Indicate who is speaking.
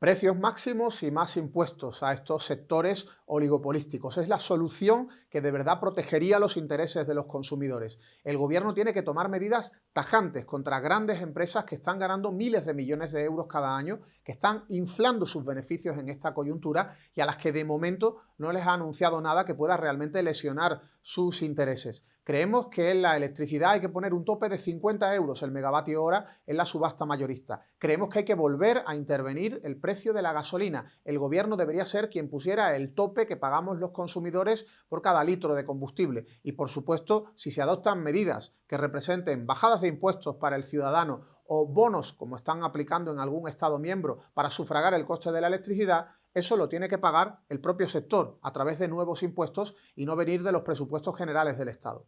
Speaker 1: Precios máximos y más impuestos a estos sectores oligopolísticos. Es la solución que de verdad protegería los intereses de los consumidores. El gobierno tiene que tomar medidas tajantes contra grandes empresas que están ganando miles de millones de euros cada año, que están inflando sus beneficios en esta coyuntura y a las que de momento no les ha anunciado nada que pueda realmente lesionar sus intereses. Creemos que en la electricidad hay que poner un tope de 50 euros el megavatio hora en la subasta mayorista. Creemos que hay que volver a intervenir el precio de la gasolina. El gobierno debería ser quien pusiera el tope que pagamos los consumidores por cada litro de combustible. Y por supuesto, si se adoptan medidas que representen bajadas de impuestos para el ciudadano o bonos, como están aplicando en algún Estado miembro, para sufragar el coste de la electricidad, eso lo tiene que pagar el propio sector a través de nuevos impuestos y no venir de los presupuestos generales del Estado.